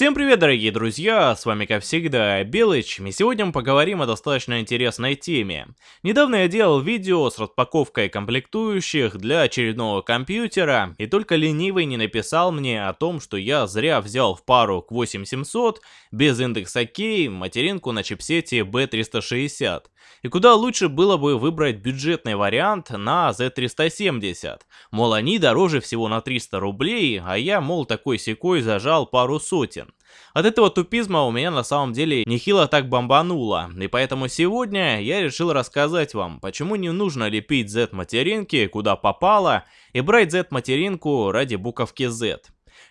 Всем привет, дорогие друзья, с вами как всегда Белыч, и сегодня мы поговорим о достаточно интересной теме. Недавно я делал видео с распаковкой комплектующих для очередного компьютера, и только ленивый не написал мне о том, что я зря взял в пару к 8700 без индекса K материнку на чипсете B360. И куда лучше было бы выбрать бюджетный вариант на Z370. Мол, они дороже всего на 300 рублей, а я, мол, такой секой зажал пару сотен. От этого тупизма у меня на самом деле нехило так бомбануло, и поэтому сегодня я решил рассказать вам, почему не нужно лепить Z-материнки куда попало и брать Z-материнку ради буковки Z.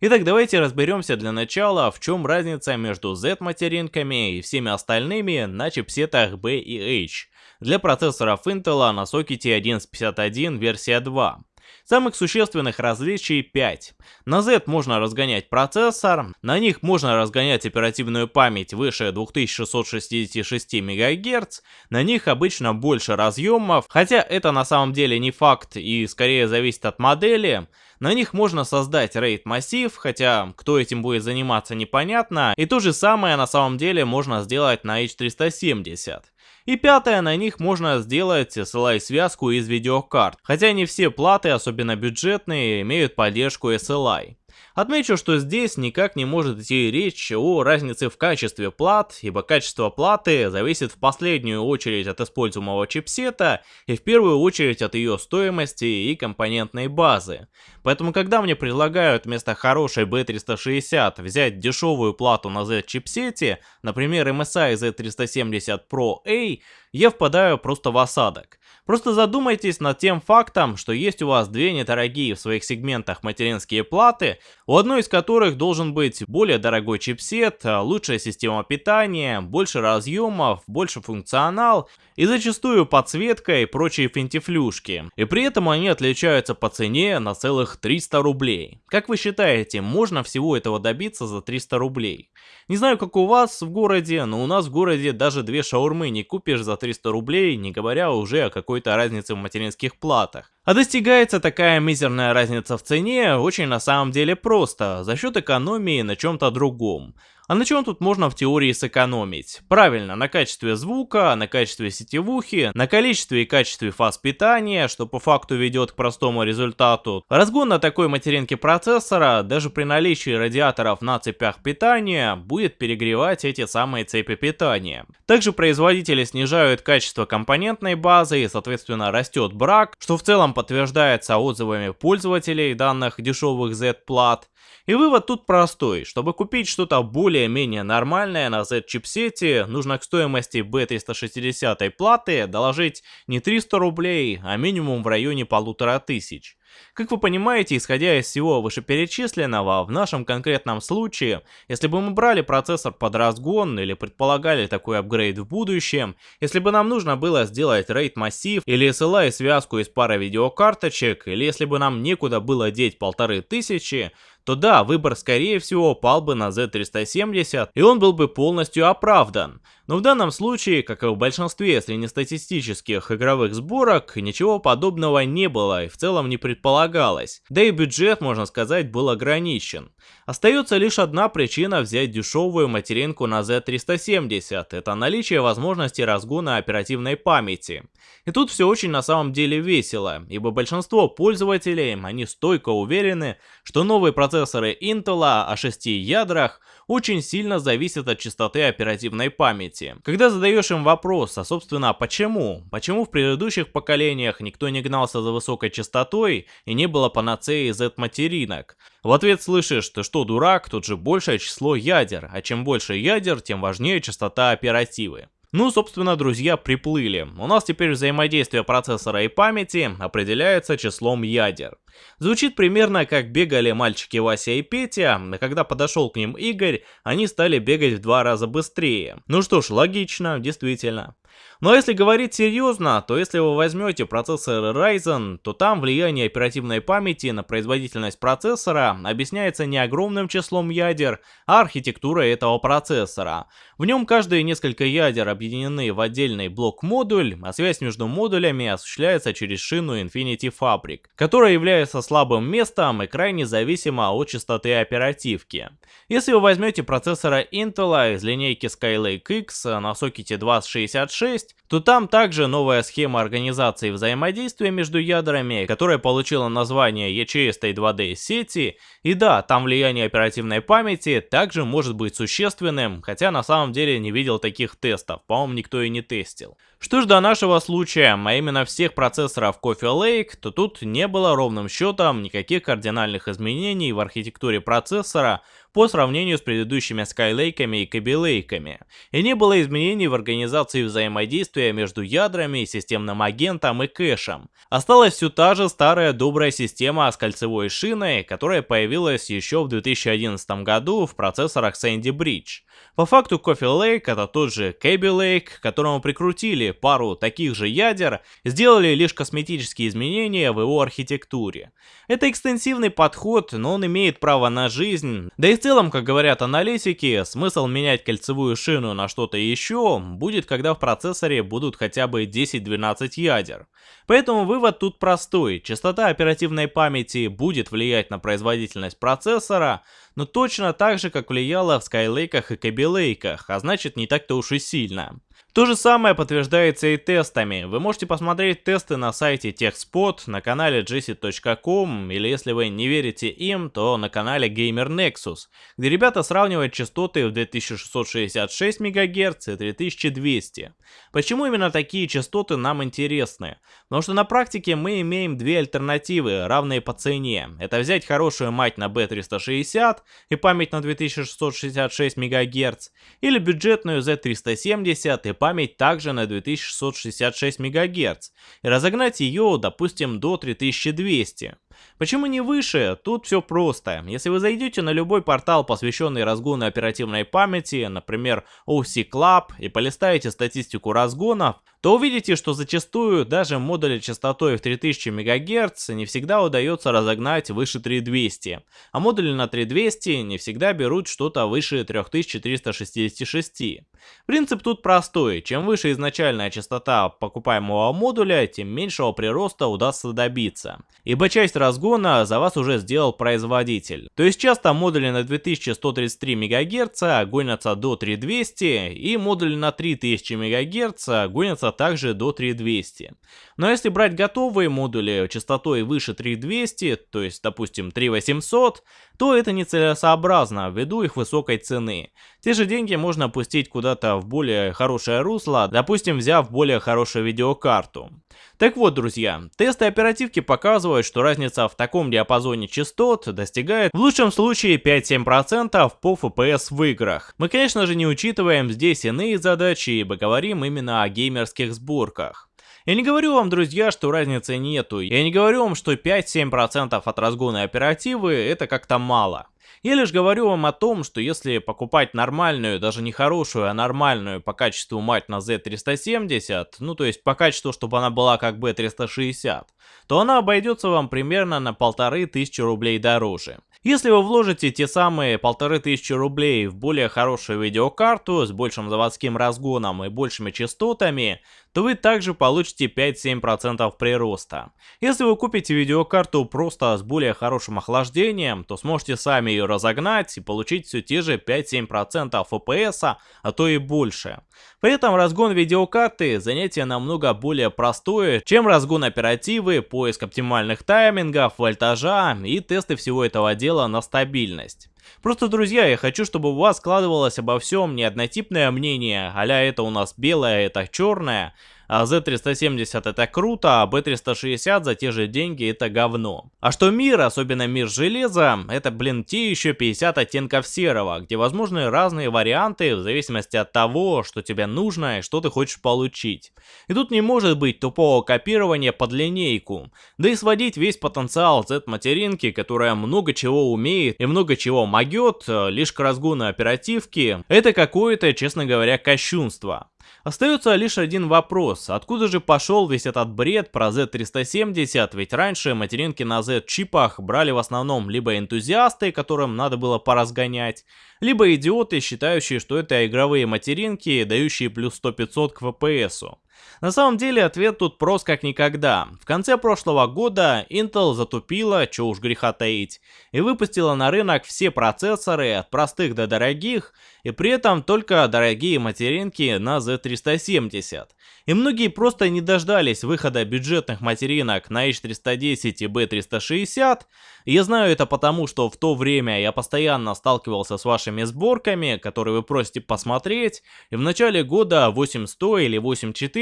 Итак, давайте разберемся для начала, в чем разница между Z-материнками и всеми остальными на чипсетах B и H для процессоров Intel на сокете 1151 версия 2. Самых существенных различий 5. На Z можно разгонять процессор, на них можно разгонять оперативную память выше 2666 МГц, на них обычно больше разъемов, хотя это на самом деле не факт и скорее зависит от модели. На них можно создать RAID массив, хотя кто этим будет заниматься непонятно, и то же самое на самом деле можно сделать на H370. И пятое, на них можно сделать SLI-связку из видеокарт, хотя не все платы, особенно бюджетные, имеют поддержку SLI. Отмечу, что здесь никак не может идти речь о разнице в качестве плат, ибо качество платы зависит в последнюю очередь от используемого чипсета и в первую очередь от ее стоимости и компонентной базы. Поэтому когда мне предлагают вместо хорошей B360 взять дешевую плату на Z-чипсете, например MSI Z370 Pro A, я впадаю просто в осадок. Просто задумайтесь над тем фактом, что есть у вас две недорогие в своих сегментах материнские платы, у одной из которых должен быть более дорогой чипсет, лучшая система питания, больше разъемов, больше функционал и зачастую подсветка и прочие финтифлюшки. И при этом они отличаются по цене на целых 300 рублей. Как вы считаете, можно всего этого добиться за 300 рублей? Не знаю, как у вас в городе, но у нас в городе даже две шаурмы не купишь за 300 рублей, не говоря уже о какой-то разнице в материнских платах. А достигается такая мизерная разница в цене очень на самом деле просто, за счет экономии на чем-то другом. А на чем тут можно в теории сэкономить? Правильно, на качестве звука, на качестве сетевухи, на количестве и качестве фаз питания, что по факту ведет к простому результату. Разгон на такой материнке процессора, даже при наличии радиаторов на цепях питания, будет перегревать эти самые цепи питания. Также производители снижают качество компонентной базы и соответственно растет брак, что в целом подтверждается отзывами пользователей данных дешевых Z-плат. И вывод тут простой. Чтобы купить что-то более-менее нормальное на Z-чипсете, нужно к стоимости B360 платы доложить не 300 рублей, а минимум в районе полутора тысяч. Как вы понимаете, исходя из всего вышеперечисленного, в нашем конкретном случае, если бы мы брали процессор под разгон или предполагали такой апгрейд в будущем, если бы нам нужно было сделать RAID массив или SLI связку из пары видеокарточек, или если бы нам некуда было деть полторы тысячи, то да, выбор скорее всего пал бы на Z370 и он был бы полностью оправдан. Но в данном случае, как и в большинстве среднестатистических игровых сборок, ничего подобного не было и в целом не предполагалось. Да и бюджет, можно сказать, был ограничен. Остается лишь одна причина взять дешевую материнку на Z370, это наличие возможности разгона оперативной памяти. И тут все очень на самом деле весело, ибо большинство пользователей, они стойко уверены, что новые процессоры Intel о 6 ядрах очень сильно зависят от частоты оперативной памяти. Когда задаешь им вопрос, а собственно почему? Почему в предыдущих поколениях никто не гнался за высокой частотой и не было панацеи Z-материнок? В ответ слышишь, ты что дурак, тут же большее число ядер, а чем больше ядер, тем важнее частота оперативы. Ну, собственно, друзья, приплыли. У нас теперь взаимодействие процессора и памяти определяется числом ядер. Звучит примерно как бегали мальчики Вася и Петя, а когда подошел к ним Игорь, они стали бегать в два раза быстрее. Ну что ж, логично, действительно. Но если говорить серьезно, то если вы возьмете процессор Ryzen, то там влияние оперативной памяти на производительность процессора объясняется не огромным числом ядер, а архитектурой этого процессора. В нем каждые несколько ядер объединены в отдельный блок-модуль, а связь между модулями осуществляется через шину Infinity Fabric, которая является слабым местом и крайне зависима от частоты оперативки. Если вы возьмете процессора Intel из линейки Skylake X на сокете 2066, то там также новая схема организации взаимодействия между ядрами, которая получила название ячеистой 2D сети, и да, там влияние оперативной памяти также может быть существенным, хотя на самом деле не видел таких тестов, по-моему никто и не тестил. Что ж до нашего случая, а именно всех процессоров Coffee Lake, то тут не было ровным счетом никаких кардинальных изменений в архитектуре процессора по сравнению с предыдущими Skylake и Kaby Lake. И не было изменений в организации взаимодействия между ядрами, системным агентом и кэшем. Осталась все та же старая добрая система с кольцевой шиной, которая появилась еще в 2011 году в процессорах Sandy Bridge. По факту Coffee Lake это тот же Kaby Lake, которому прикрутили пару таких же ядер, сделали лишь косметические изменения в его архитектуре. Это экстенсивный подход, но он имеет право на жизнь, да и в целом, как говорят аналитики, смысл менять кольцевую шину на что-то еще будет, когда в процессоре будут хотя бы 10-12 ядер. Поэтому вывод тут простой, частота оперативной памяти будет влиять на производительность процессора, но точно так же, как влияла в Skylake и Kaby Lake, а значит не так-то уж и сильно. То же самое подтверждается и тестами. Вы можете посмотреть тесты на сайте TechSpot, на канале jesse.com или если вы не верите им, то на канале Gamer Nexus, где ребята сравнивают частоты в 2666 МГц и 3200. Почему именно такие частоты нам интересны? Потому что на практике мы имеем две альтернативы, равные по цене. Это взять хорошую мать на B360 и память на 2666 МГц, или бюджетную Z370 и память память также на 2666 МГц и разогнать ее, допустим, до 3200. Почему не выше? Тут все просто. Если вы зайдете на любой портал, посвященный разгону оперативной памяти, например, OC Club, и полистаете статистику разгонов, то увидите, что зачастую даже модули частотой в 3000 МГц не всегда удается разогнать выше 3200, а модули на 3200 не всегда берут что-то выше 3366. Принцип тут простой, чем выше изначальная частота покупаемого модуля, тем меньшего прироста удастся добиться, ибо часть разгона за вас уже сделал производитель. То есть часто модули на 2133 МГц гонятся до 3200 и модули на 3000 МГц гонятся также до 3200. Но если брать готовые модули частотой выше 3200, то есть допустим 3800, то это нецелесообразно ввиду их высокой цены. Те же деньги можно пустить куда-то в более хорошее русло, допустим взяв более хорошую видеокарту. Так вот, друзья, тесты оперативки показывают, что разница в таком диапазоне частот достигает в лучшем случае 5-7% по FPS в играх. Мы, конечно же, не учитываем здесь иные задачи, ибо говорим именно о геймерских сборках. Я не говорю вам, друзья, что разницы нету. Я не говорю вам, что 5-7% от разгона оперативы это как-то мало. Я лишь говорю вам о том, что если покупать нормальную, даже не хорошую, а нормальную по качеству мать на Z370, ну то есть по качеству, чтобы она была как B360, то она обойдется вам примерно на полторы тысячи рублей дороже. Если вы вложите те самые полторы тысячи рублей в более хорошую видеокарту с большим заводским разгоном и большими частотами, то вы также получите 5-7% прироста. Если вы купите видеокарту просто с более хорошим охлаждением, то сможете сами ее разогнать и получить все те же 5-7% FPS, а то и больше. При этом разгон видеокарты занятие намного более простое, чем разгон оперативы, поиск оптимальных таймингов, вольтажа и тесты всего этого дела на стабильность. Просто, друзья, я хочу, чтобы у вас складывалось обо всем не однотипное мнение, а это у нас белое, это черное, а Z370 это круто, а B360 за те же деньги это говно. А что мир, особенно мир железа, это, блин, те еще 50 оттенков серого, где возможны разные варианты в зависимости от того, что тебе нужно и что ты хочешь получить. И тут не может быть тупого копирования под линейку, да и сводить весь потенциал Z-материнки, которая много чего умеет и много чего могет, э, лишь к разгону оперативки, это какое-то, честно говоря, кощунство. Остается лишь один вопрос, откуда же пошел весь этот бред про Z370, ведь раньше материнки на Z-чипах брали в основном либо энтузиасты, которым надо было поразгонять, либо идиоты, считающие, что это игровые материнки, дающие плюс 100-500 к FPS. На самом деле ответ тут прост как никогда. В конце прошлого года Intel затупила, чё уж греха таить, и выпустила на рынок все процессоры от простых до дорогих, и при этом только дорогие материнки на Z370. И многие просто не дождались выхода бюджетных материнок на H310 и B360. И я знаю это потому, что в то время я постоянно сталкивался с вашими сборками, которые вы просите посмотреть, и в начале года 8100 или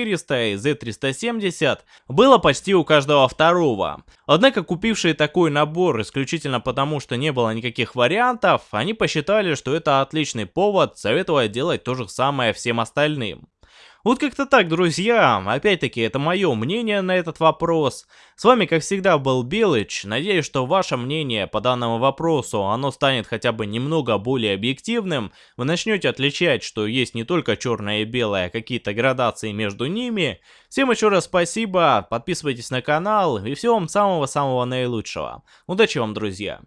8400 и Z370 было почти у каждого второго. Однако купившие такой набор исключительно потому, что не было никаких вариантов, они посчитали, что это отличный повод советовать делать то же самое всем остальным. Вот как-то так, друзья. Опять-таки, это мое мнение на этот вопрос. С вами, как всегда, был Белыч. Надеюсь, что ваше мнение по данному вопросу, оно станет хотя бы немного более объективным. Вы начнете отличать, что есть не только черное и белое, а какие-то градации между ними. Всем еще раз спасибо, подписывайтесь на канал и всего вам самого-самого наилучшего. Удачи вам, друзья.